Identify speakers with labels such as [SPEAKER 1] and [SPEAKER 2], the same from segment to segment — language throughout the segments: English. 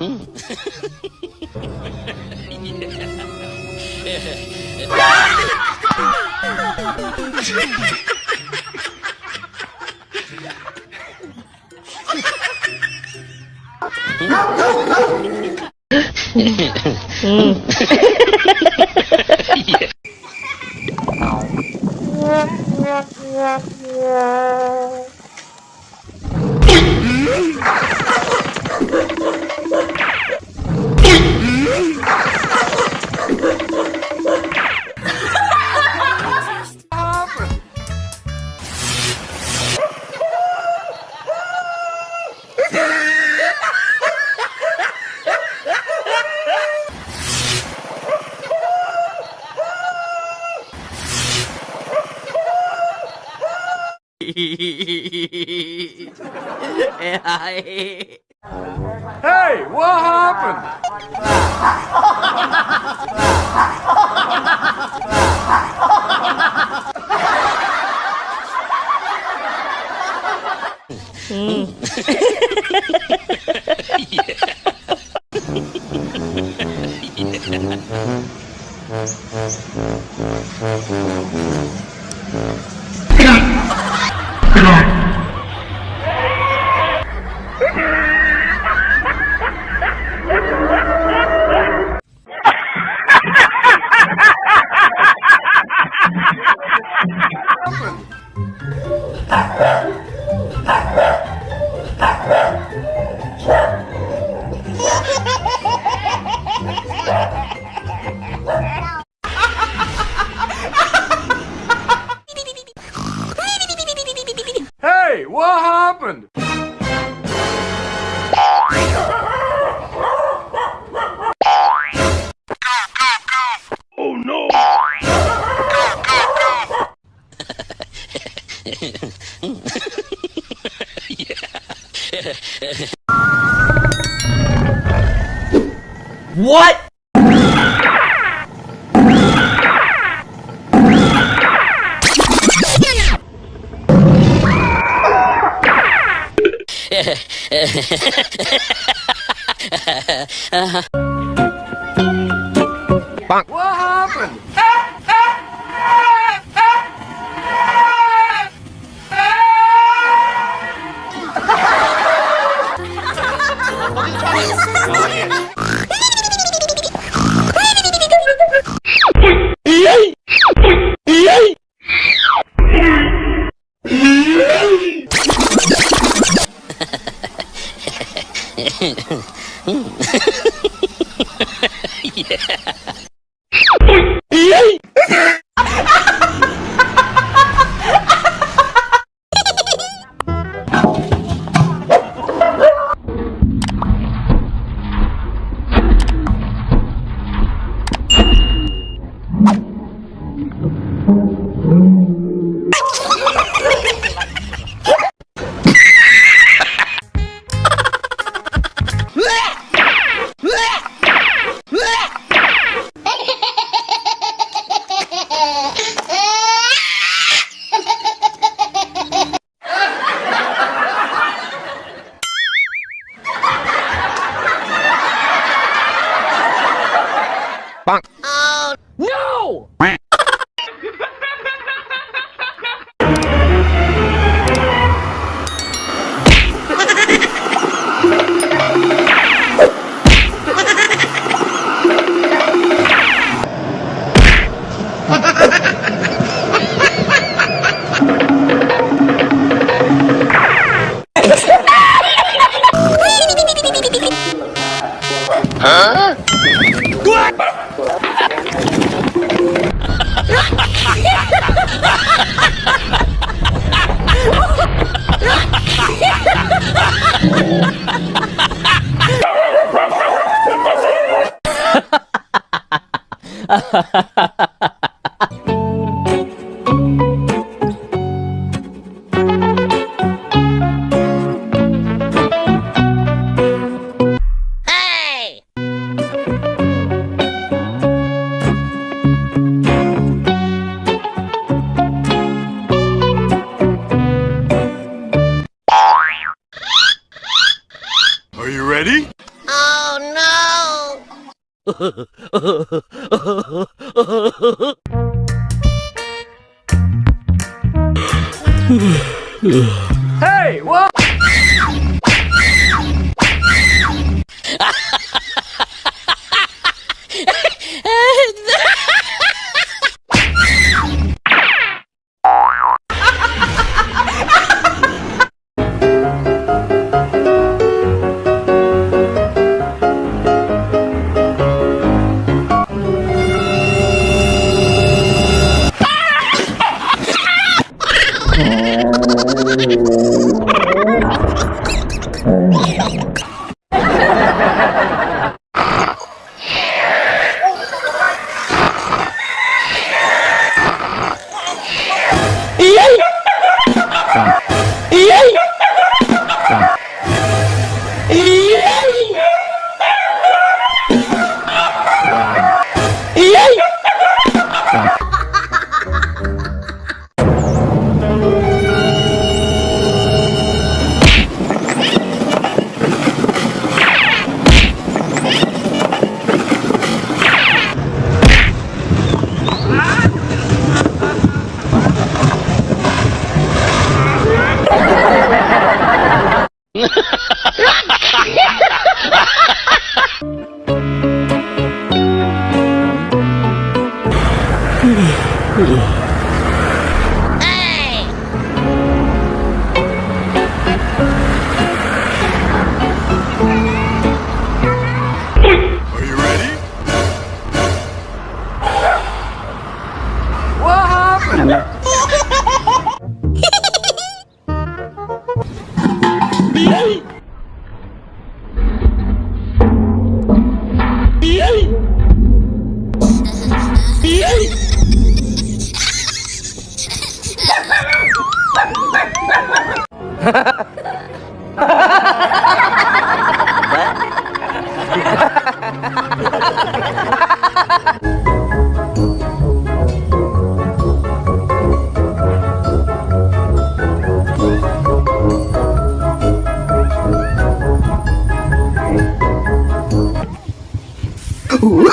[SPEAKER 1] うん。うん。Hey, what happened? Hmm.
[SPEAKER 2] Hey, What?
[SPEAKER 1] What happened?
[SPEAKER 2] No!
[SPEAKER 1] Are you ready?
[SPEAKER 3] Oh
[SPEAKER 2] Hey, what?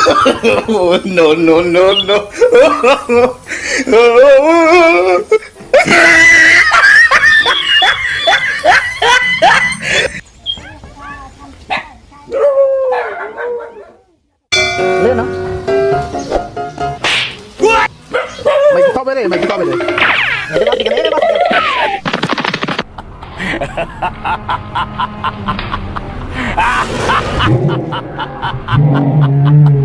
[SPEAKER 4] no, no, no, no.
[SPEAKER 5] Lên nó. Mày tao bên này, mày tao bên này. Mày tao bên này, mày tao bên này.
[SPEAKER 1] Ha ha ha ha ha ha ha ha ha ha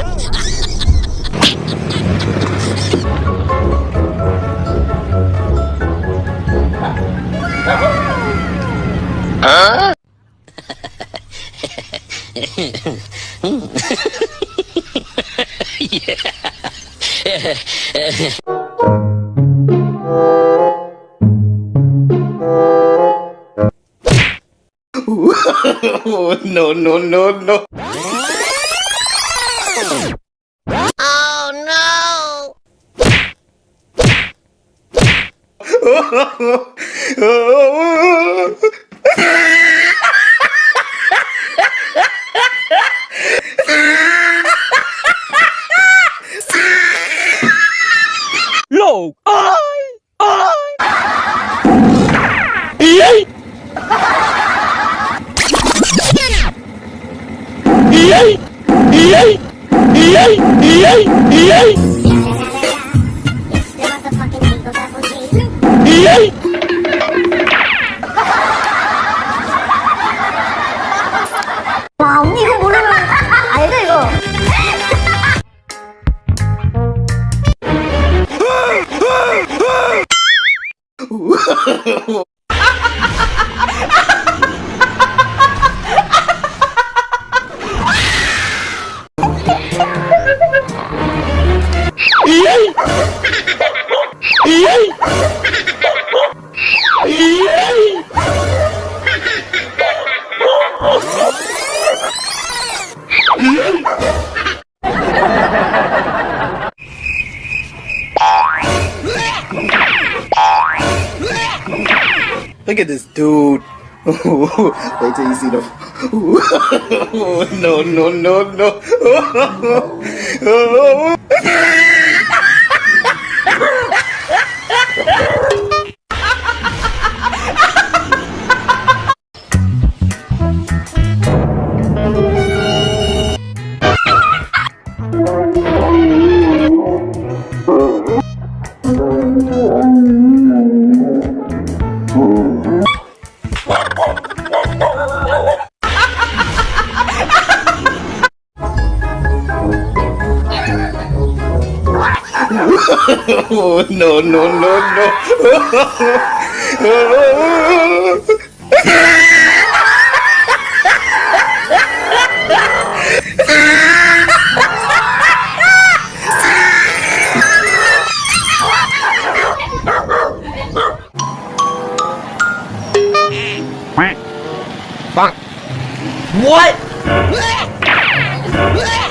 [SPEAKER 1] Oh, no,
[SPEAKER 5] no, no, no. Oh
[SPEAKER 4] no! at this dude. Wait till you see the. no, no, no, no. Oh, no, no, no, no.
[SPEAKER 1] Hey!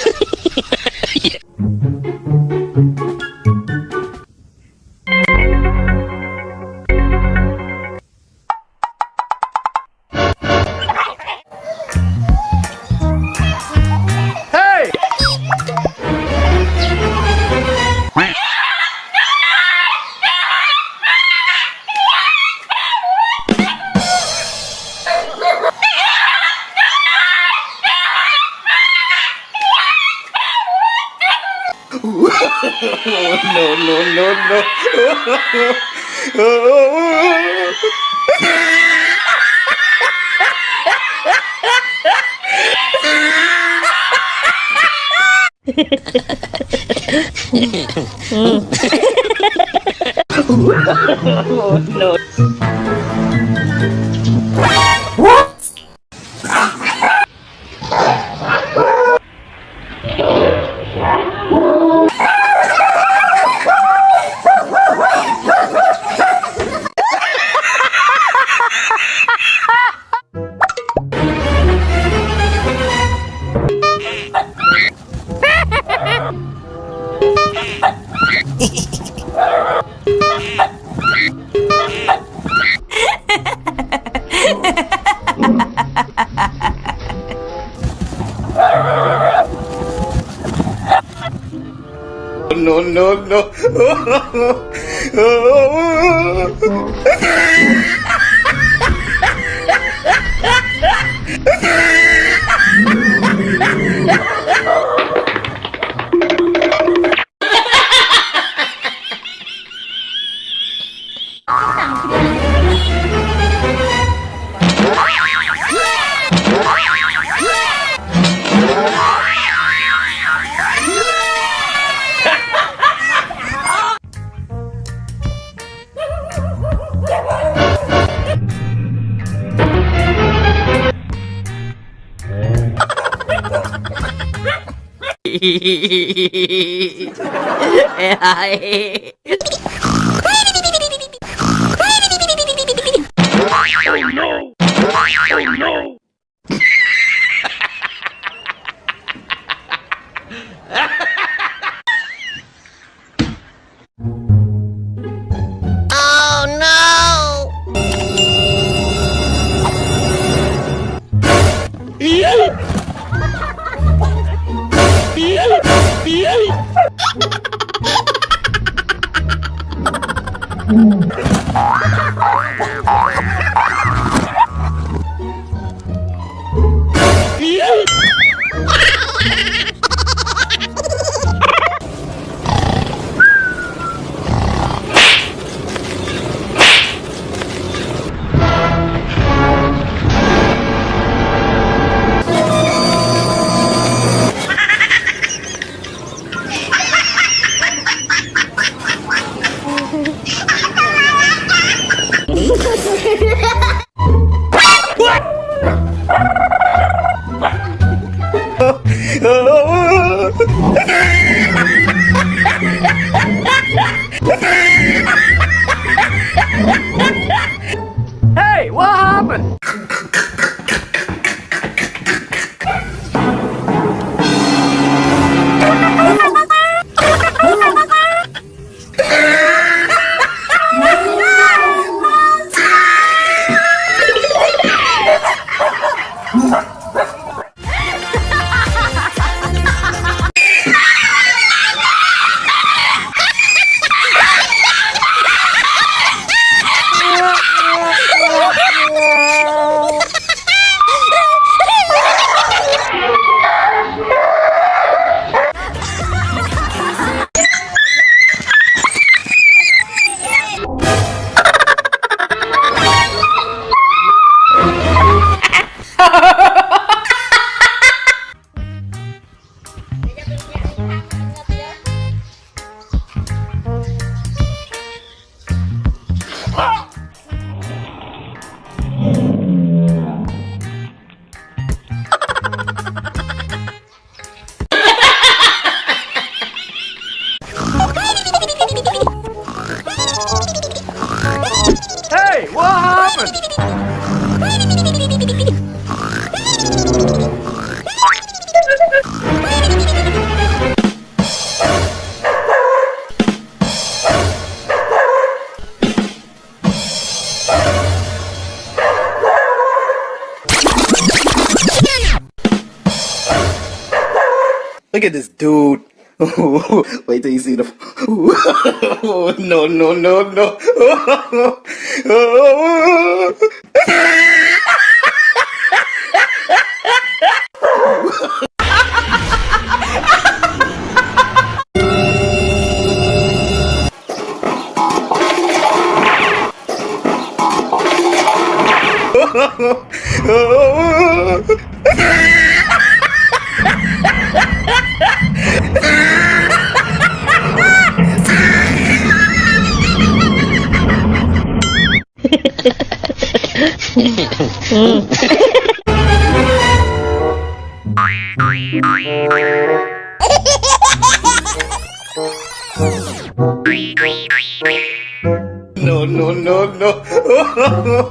[SPEAKER 4] No, no, no, no. Mm. No, no,
[SPEAKER 1] no. ai
[SPEAKER 4] Look at this dude. Wait till you see the. no, no, no, no. no.